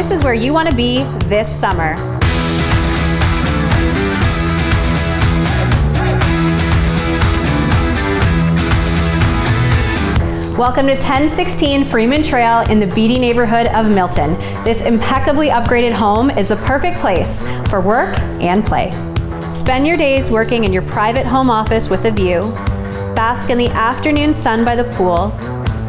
this is where you want to be this summer. Welcome to 1016 Freeman Trail in the Beaty neighborhood of Milton. This impeccably upgraded home is the perfect place for work and play. Spend your days working in your private home office with a view, bask in the afternoon sun by the pool,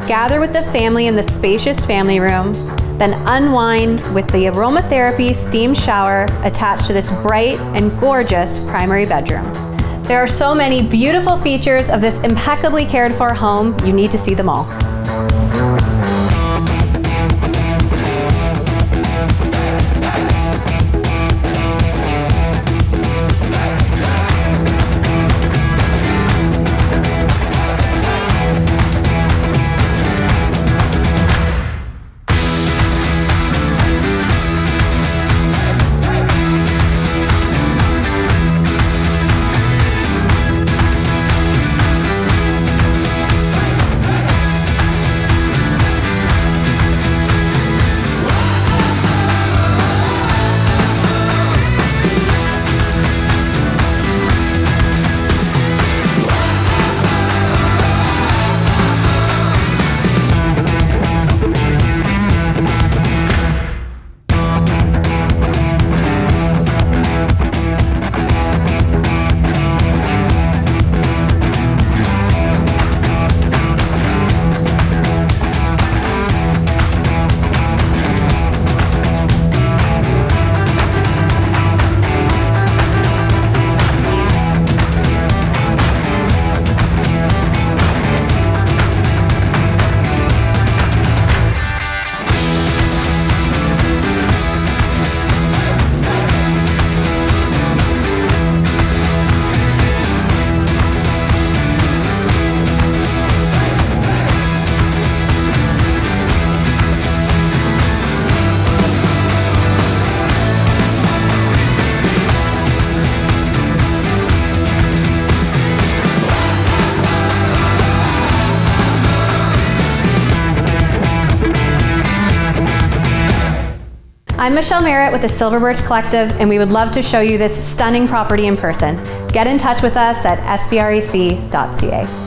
gather with the family in the spacious family room, then unwind with the aromatherapy steam shower attached to this bright and gorgeous primary bedroom. There are so many beautiful features of this impeccably cared for home, you need to see them all. I'm Michelle Merritt with the Silver Birch Collective, and we would love to show you this stunning property in person. Get in touch with us at sbrec.ca.